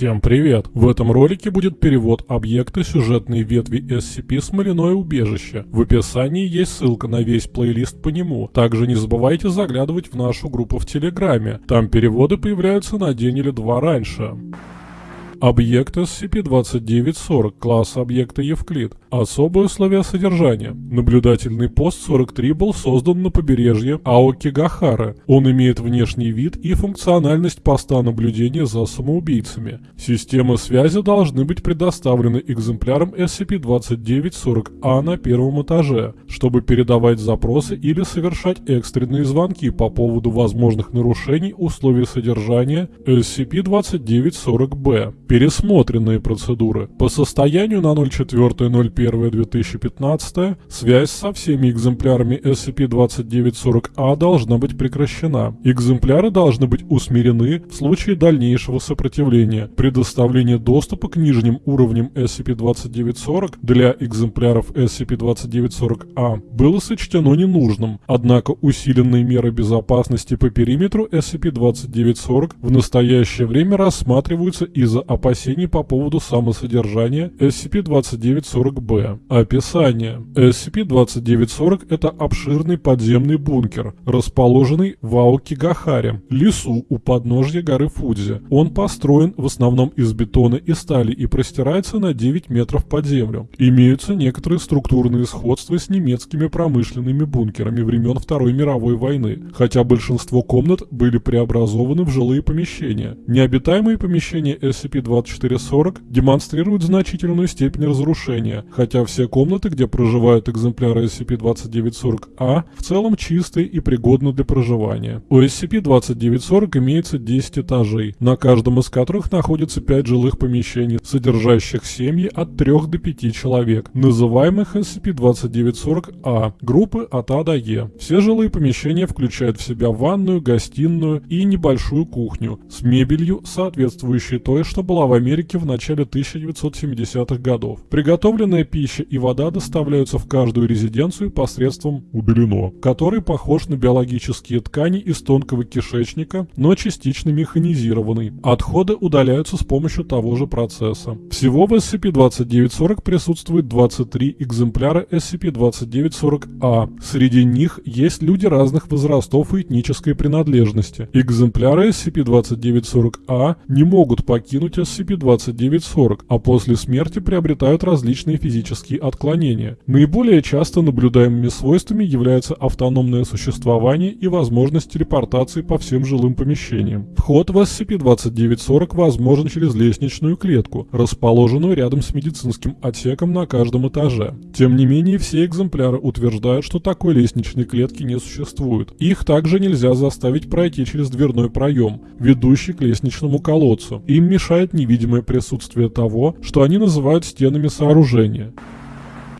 Всем привет! В этом ролике будет перевод объекта сюжетной ветви SCP «Смоляное убежище». В описании есть ссылка на весь плейлист по нему. Также не забывайте заглядывать в нашу группу в Телеграме. Там переводы появляются на день или два раньше. Объект SCP-2940, класс объекта Евклид. Особые условия содержания. Наблюдательный пост 43 был создан на побережье Аокигахара. Он имеет внешний вид и функциональность поста наблюдения за самоубийцами. Системы связи должны быть предоставлены экземплярам SCP-2940-А на первом этаже, чтобы передавать запросы или совершать экстренные звонки по поводу возможных нарушений условий содержания SCP-2940-Б. Пересмотренные процедуры. По состоянию на 04.01 01.2015 связь со всеми экземплярами SCP-2940-A должна быть прекращена. Экземпляры должны быть усмирены в случае дальнейшего сопротивления. Предоставление доступа к нижним уровням SCP-2940 для экземпляров SCP-2940-A было сочтено ненужным, однако усиленные меры безопасности по периметру SCP-2940 в настоящее время рассматриваются из-за опасений по поводу самосодержания SCP-2940-B Б. Описание. SCP-2940 – это обширный подземный бункер, расположенный в Аокигахаре, лесу у подножья горы Фудзи. Он построен в основном из бетона и стали и простирается на 9 метров под землю. Имеются некоторые структурные сходства с немецкими промышленными бункерами времен Второй мировой войны, хотя большинство комнат были преобразованы в жилые помещения. Необитаемые помещения SCP-2440 демонстрируют значительную степень разрушения, хотя все комнаты, где проживают экземпляры SCP-2940-A, в целом чистые и пригодны для проживания. У SCP-2940 имеется 10 этажей, на каждом из которых находится 5 жилых помещений, содержащих семьи от 3 до 5 человек, называемых SCP-2940-A, группы от А до Е. Все жилые помещения включают в себя ванную, гостиную и небольшую кухню с мебелью, соответствующей той, что была в Америке в начале 1970-х годов. Приготовленная пища и вода доставляются в каждую резиденцию посредством удалено, который похож на биологические ткани из тонкого кишечника, но частично механизированный. Отходы удаляются с помощью того же процесса. Всего в SCP-2940 присутствует 23 экземпляра SCP-2940-A. Среди них есть люди разных возрастов и этнической принадлежности. Экземпляры SCP-2940-A не могут покинуть SCP-2940, а после смерти приобретают различные физические отклонения. Наиболее часто наблюдаемыми свойствами являются автономное существование и возможность телепортации по всем жилым помещениям. Вход в SCP-2940 возможен через лестничную клетку, расположенную рядом с медицинским отсеком на каждом этаже. Тем не менее, все экземпляры утверждают, что такой лестничной клетки не существует. Их также нельзя заставить пройти через дверной проем, ведущий к лестничному колодцу. Им мешает невидимое присутствие того, что они называют стенами сооружения.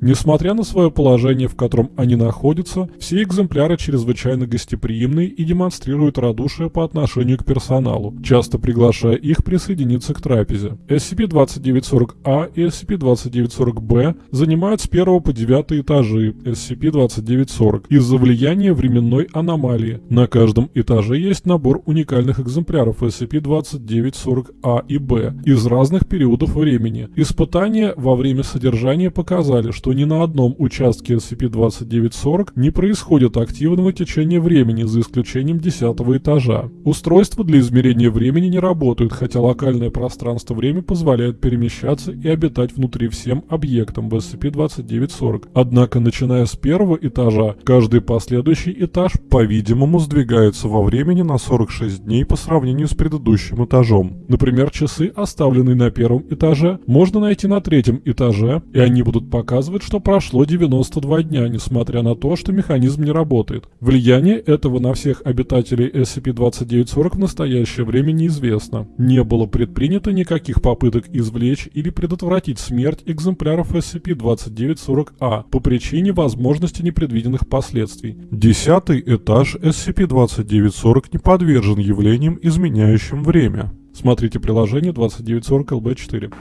Несмотря на свое положение, в котором они находятся, все экземпляры чрезвычайно гостеприимны и демонстрируют радушие по отношению к персоналу, часто приглашая их присоединиться к трапезе. SCP-2940-A и SCP-2940-B занимают с 1 по 9 этажи SCP-2940 из-за влияния временной аномалии. На каждом этаже есть набор уникальных экземпляров SCP-2940-A и B из разных периодов времени. Испытания во время содержания показали, что что ни на одном участке SCP-2940 не происходит активного течения времени, за исключением 10 этажа. Устройства для измерения времени не работают, хотя локальное пространство-время позволяет перемещаться и обитать внутри всем объектам в SCP-2940. Однако, начиная с первого этажа, каждый последующий этаж, по-видимому, сдвигается во времени на 46 дней по сравнению с предыдущим этажом. Например, часы, оставленные на первом этаже, можно найти на третьем этаже, и они будут показывать показывает, что прошло 92 дня, несмотря на то, что механизм не работает. Влияние этого на всех обитателей SCP-2940 в настоящее время неизвестно. Не было предпринято никаких попыток извлечь или предотвратить смерть экземпляров SCP-2940-A по причине возможности непредвиденных последствий. Десятый этаж SCP-2940 не подвержен явлениям, изменяющим время. Смотрите приложение 2940 LB4.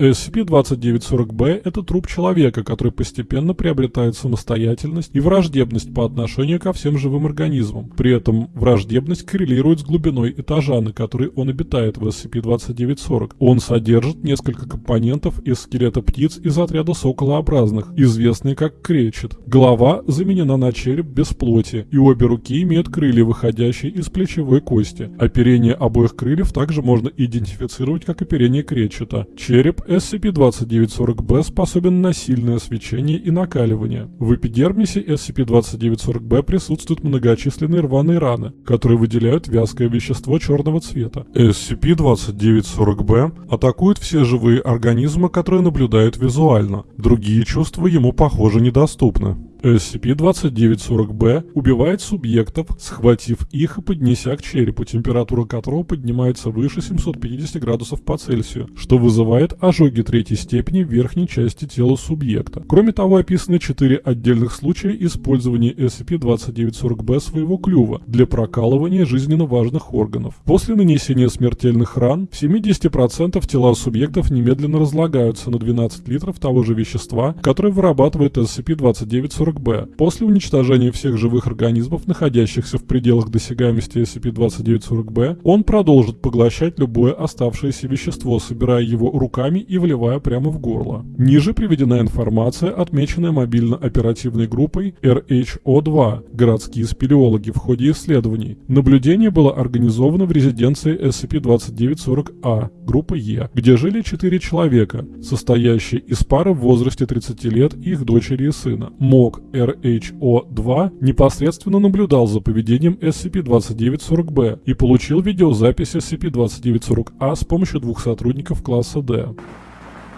SCP-2940-B – это труп человека, который постепенно приобретает самостоятельность и враждебность по отношению ко всем живым организмам. При этом враждебность коррелирует с глубиной этажа, на который он обитает в SCP-2940. Он содержит несколько компонентов из скелета птиц из отряда соколообразных, известные как кречет. Голова заменена на череп без плоти, и обе руки имеют крылья, выходящие из плечевой кости. Оперение обоих крыльев также можно идентифицировать как оперение кречета. Череп SCP-2940-B способен на сильное свечение и накаливание. В эпидермисе SCP-2940-B присутствуют многочисленные рваные раны, которые выделяют вязкое вещество черного цвета. SCP-2940-B атакует все живые организмы, которые наблюдают визуально. Другие чувства ему, похоже, недоступны. SCP-2940-B убивает субъектов, схватив их и поднеся к черепу, температура которого поднимается выше 750 градусов по Цельсию, что вызывает ожоги третьей степени в верхней части тела субъекта. Кроме того, описаны четыре отдельных случая использования SCP-2940-B своего клюва для прокалывания жизненно важных органов. После нанесения смертельных ран в 70% тела субъектов немедленно разлагаются на 12 литров того же вещества, которое вырабатывает SCP-2940 40-Б. После уничтожения всех живых организмов, находящихся в пределах досягаемости SCP-2940-Б, он продолжит поглощать любое оставшееся вещество, собирая его руками и вливая прямо в горло. Ниже приведена информация, отмеченная мобильно-оперативной группой RHO-2, городские спелеологи в ходе исследований. Наблюдение было организовано в резиденции SCP-2940-А, группа Е, где жили четыре человека, состоящие из пары в возрасте 30 лет и их дочери и сына. МОК RHO-2 непосредственно наблюдал за поведением SCP-2940-B и получил видеозапись SCP-2940-A с помощью двух сотрудников класса D.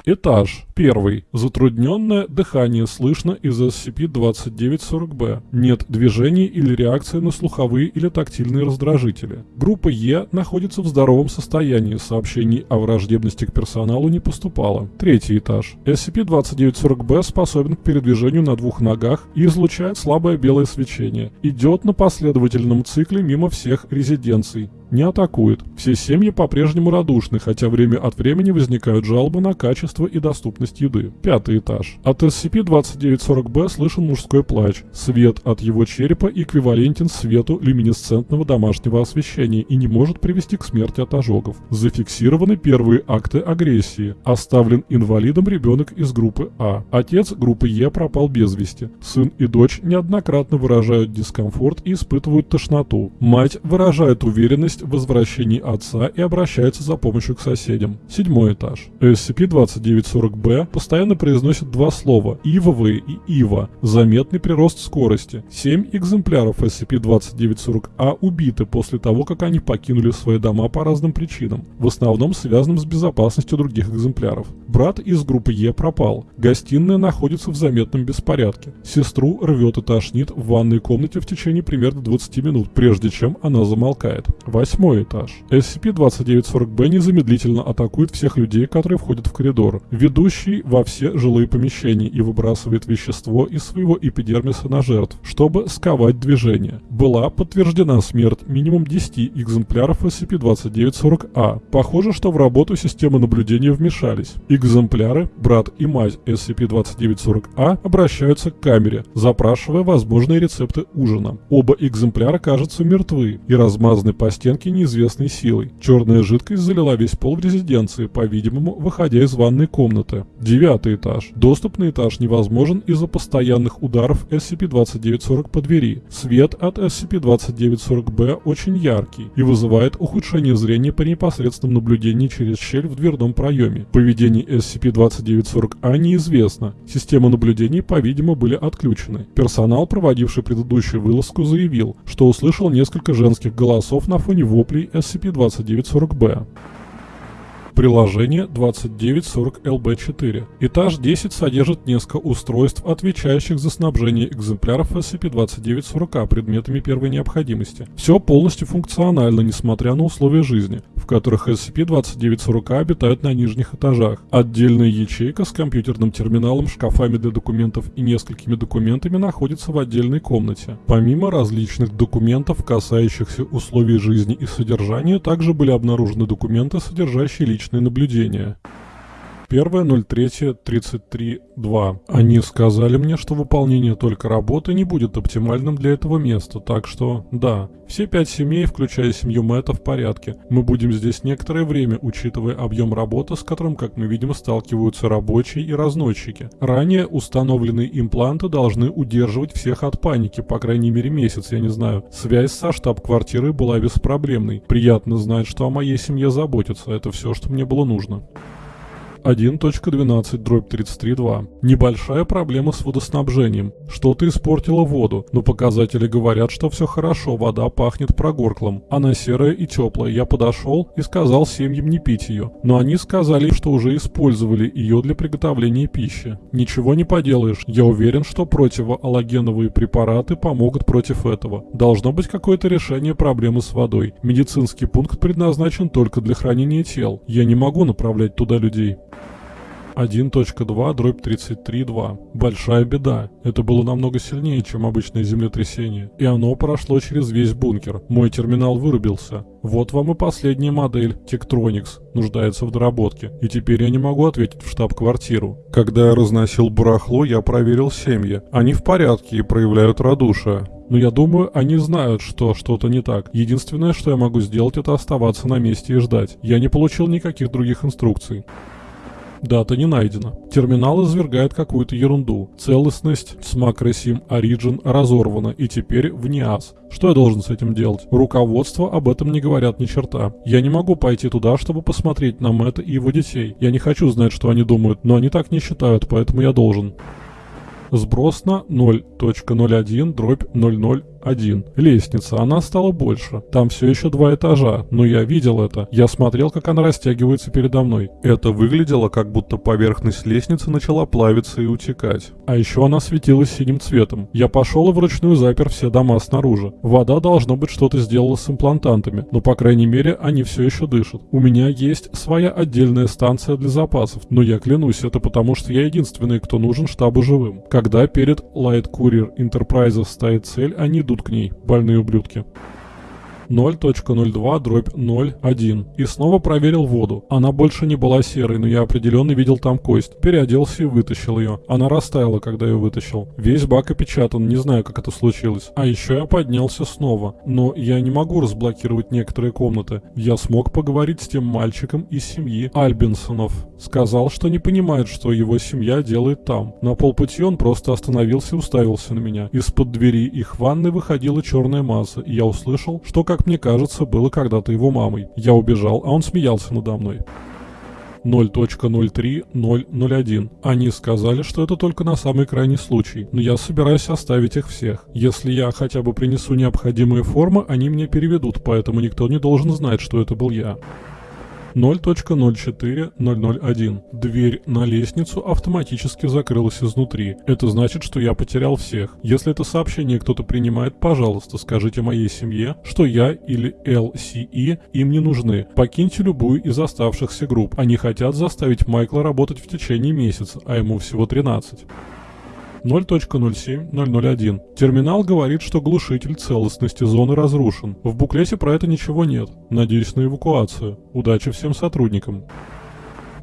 Этаж. Первый. Затрудненное дыхание слышно из SCP-2940-B. Нет движений или реакции на слуховые или тактильные раздражители. Группа Е находится в здоровом состоянии, сообщений о враждебности к персоналу не поступало. Третий этаж. SCP-2940-B способен к передвижению на двух ногах и излучает слабое белое свечение. Идет на последовательном цикле мимо всех резиденций не атакует. Все семьи по-прежнему радушны, хотя время от времени возникают жалобы на качество и доступность еды. Пятый этаж. От SCP-2940-B слышен мужской плач. Свет от его черепа эквивалентен свету люминесцентного домашнего освещения и не может привести к смерти от ожогов. Зафиксированы первые акты агрессии. Оставлен инвалидом ребенок из группы А. Отец группы Е пропал без вести. Сын и дочь неоднократно выражают дискомфорт и испытывают тошноту. Мать выражает уверенность в возвращении отца и обращается за помощью к соседям. Седьмой этаж. SCP-2940-B постоянно произносит два слова «ивовые» и «ива», заметный прирост скорости. Семь экземпляров SCP-2940-A убиты после того, как они покинули свои дома по разным причинам, в основном связанным с безопасностью других экземпляров. Брат из группы Е пропал. Гостиная находится в заметном беспорядке. Сестру рвет и тошнит в ванной комнате в течение примерно 20 минут, прежде чем она замолкает. Восьмой этаж. SCP-2940-B незамедлительно атакует всех людей, которые входят в коридор, ведущий во все жилые помещения и выбрасывает вещество из своего эпидермиса на жертв, чтобы сковать движение. Была подтверждена смерть минимум 10 экземпляров SCP-2940-A. Похоже, что в работу системы наблюдения вмешались. Экземпляры, брат и мать SCP-2940-A обращаются к камере, запрашивая возможные рецепты ужина. Оба экземпляра кажутся мертвы и размазаны по стенке неизвестной силой. Черная жидкость залила весь пол в резиденции, по-видимому, выходя из ванной комнаты. Девятый этаж. Доступ на этаж невозможен из-за постоянных ударов SCP-2940 по двери. Свет от SCP-2940-B очень яркий и вызывает ухудшение зрения при непосредственном наблюдении через щель в дверном проеме. Поведение SCP-2940-A неизвестно. Системы наблюдений, по-видимому, были отключены. Персонал, проводивший предыдущую вылазку, заявил, что услышал несколько женских голосов на фоне воплей SCP-2940-B. Приложение 2940LB4. Этаж 10 содержит несколько устройств, отвечающих за снабжение экземпляров SCP-2940 предметами первой необходимости. Все полностью функционально, несмотря на условия жизни, в которых SCP-2940 обитают на нижних этажах. Отдельная ячейка с компьютерным терминалом, шкафами для документов и несколькими документами находится в отдельной комнате. Помимо различных документов, касающихся условий жизни и содержания, также были обнаружены документы, содержащие личные личное наблюдение. 01.03.33.2. Они сказали мне, что выполнение только работы не будет оптимальным для этого места, так что, да, все пять семей, включая семью Мэтта, в порядке. Мы будем здесь некоторое время, учитывая объем работы, с которым, как мы видим, сталкиваются рабочие и разносчики. Ранее установленные импланты должны удерживать всех от паники, по крайней мере месяц, я не знаю. Связь со штаб-квартирой была беспроблемной. Приятно знать, что о моей семье заботятся, это все, что мне было нужно. 1.12 дробь 33.2. Небольшая проблема с водоснабжением. Что-то испортило воду, но показатели говорят, что все хорошо, вода пахнет прогорклом. Она серая и теплая. Я подошел и сказал семьям не пить ее. Но они сказали, что уже использовали ее для приготовления пищи. Ничего не поделаешь. Я уверен, что противоаллогеновые препараты помогут против этого. Должно быть какое-то решение проблемы с водой. Медицинский пункт предназначен только для хранения тел. Я не могу направлять туда людей. 1.2 дробь 33.2. Большая беда. Это было намного сильнее, чем обычное землетрясение. И оно прошло через весь бункер. Мой терминал вырубился. Вот вам и последняя модель, Tektronix, нуждается в доработке. И теперь я не могу ответить в штаб-квартиру. Когда я разносил барахло, я проверил семьи. Они в порядке и проявляют радушие. Но я думаю, они знают, что что-то не так. Единственное, что я могу сделать, это оставаться на месте и ждать. Я не получил никаких других инструкций. Дата не найдена. Терминал извергает какую-то ерунду. Целостность с MacroSim Origin разорвана и теперь в NIAS. Что я должен с этим делать? Руководство об этом не говорят ни черта. Я не могу пойти туда, чтобы посмотреть на Мэтта и его детей. Я не хочу знать, что они думают, но они так не считают, поэтому я должен. Сброс на 0.01 дробь 00 один. Лестница, она стала больше. Там все еще два этажа, но я видел это. Я смотрел, как она растягивается передо мной. Это выглядело, как будто поверхность лестницы начала плавиться и утекать. А еще она светилась синим цветом. Я пошел и вручную запер все дома снаружи. Вода, должно быть, что-то сделала с имплантантами, но, по крайней мере, они все еще дышат. У меня есть своя отдельная станция для запасов, но я клянусь, это потому, что я единственный, кто нужен штабу живым. Когда перед Light Courier Enterprises стоит цель, они идут к ней, больные ублюдки. 0.02 дробь 0.1 и снова проверил воду. Она больше не была серой, но я определенно видел там кость. Переоделся и вытащил ее. Она растаяла, когда я вытащил. Весь бак опечатан, не знаю, как это случилось. А еще я поднялся снова. Но я не могу разблокировать некоторые комнаты. Я смог поговорить с тем мальчиком из семьи Альбинсонов. Сказал, что не понимает, что его семья делает там. На полпути он просто остановился и уставился на меня. Из-под двери их ванны выходила черная масса, и я услышал, что как мне кажется, было когда-то его мамой. Я убежал, а он смеялся надо мной. 0.03001. Они сказали, что это только на самый крайний случай, но я собираюсь оставить их всех. Если я хотя бы принесу необходимые формы, они мне переведут, поэтому никто не должен знать, что это был я. 0.04001. Дверь на лестницу автоматически закрылась изнутри. Это значит, что я потерял всех. Если это сообщение кто-то принимает, пожалуйста, скажите моей семье, что я или LCE им не нужны. Покиньте любую из оставшихся групп. Они хотят заставить Майкла работать в течение месяца, а ему всего 13. 0.07001. Терминал говорит, что глушитель целостности зоны разрушен. В буклете про это ничего нет. Надеюсь на эвакуацию. Удачи всем сотрудникам.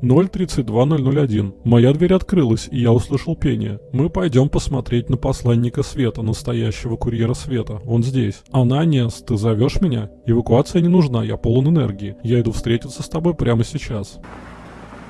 032001. Моя дверь открылась, и я услышал пение. Мы пойдем посмотреть на посланника света, настоящего курьера света. Он здесь. Ананес, ты зовешь меня? Эвакуация не нужна, я полон энергии. Я иду встретиться с тобой прямо сейчас.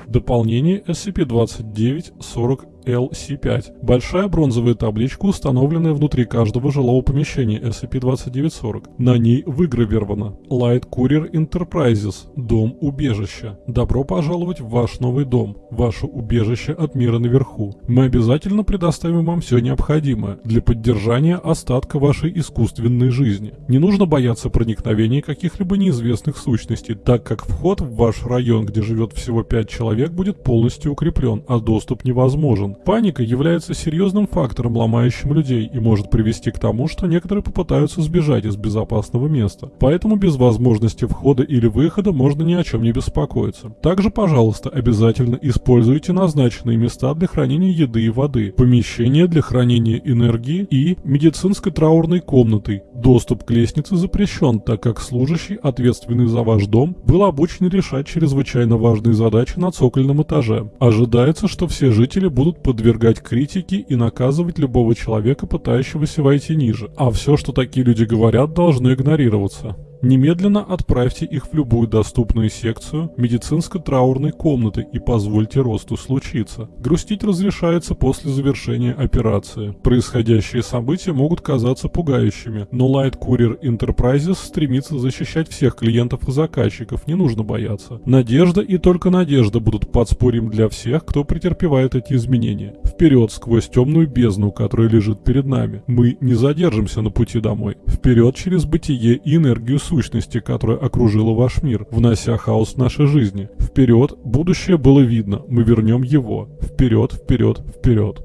Дополнение SCP-2940 LC5. Большая бронзовая табличка, установленная внутри каждого жилого помещения SCP-2940. На ней выгравировано Light Courier Enterprises. Дом убежища. Добро пожаловать в ваш новый дом. Ваше убежище от мира наверху. Мы обязательно предоставим вам все необходимое для поддержания остатка вашей искусственной жизни. Не нужно бояться проникновения каких-либо неизвестных сущностей, так как вход в ваш район, где живет всего 5 человек, будет полностью укреплен, а доступ невозможен. Паника является серьезным фактором, ломающим людей, и может привести к тому, что некоторые попытаются сбежать из безопасного места. Поэтому без возможности входа или выхода можно ни о чем не беспокоиться. Также, пожалуйста, обязательно используйте назначенные места для хранения еды и воды, помещения для хранения энергии и медицинской траурной комнаты Доступ к лестнице запрещен, так как служащий, ответственный за ваш дом, был обучен решать чрезвычайно важные задачи на цокольном этаже. Ожидается, что все жители будут подвергать критике и наказывать любого человека, пытающегося войти ниже. А все, что такие люди говорят, должно игнорироваться. Немедленно отправьте их в любую доступную секцию медицинско-траурной комнаты и позвольте росту случиться. Грустить разрешается после завершения операции. Происходящие события могут казаться пугающими, но Light Courier Enterprises стремится защищать всех клиентов и заказчиков, не нужно бояться. Надежда и только надежда будут подспорьем для всех, кто претерпевает эти изменения. Вперед сквозь темную бездну, которая лежит перед нами. Мы не задержимся на пути домой. Вперед через бытие и энергию сущности, которая окружила ваш мир, внося хаос в наши жизни. Вперед, будущее было видно, мы вернем его. Вперед, вперед, вперед.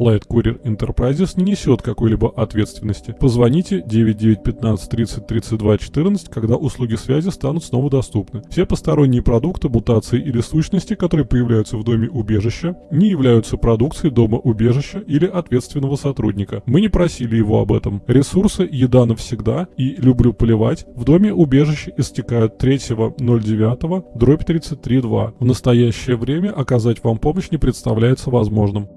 Light Courier Enterprises не несет какой-либо ответственности. Позвоните 9915 30 32 14, когда услуги связи станут снова доступны. Все посторонние продукты, мутации или сущности, которые появляются в доме убежища, не являются продукцией дома убежища или ответственного сотрудника. Мы не просили его об этом. Ресурсы «Еда навсегда» и «Люблю поливать» в доме убежища истекают 3.09 дробь 33.2. В настоящее время оказать вам помощь не представляется возможным.